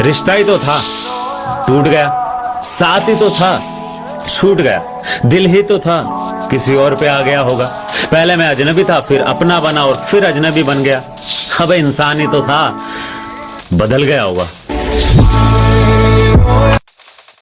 रिश्ता ही तो था। टूट गया। साथ ही तो था। छूट गया। दिल ही तो था। किसी और पे आ गया होगा। पहले मैं अजनबी था, फिर अपना बना और फिर अजनबी बन गया। अब इंसान ही तो था। बदल गया होगा।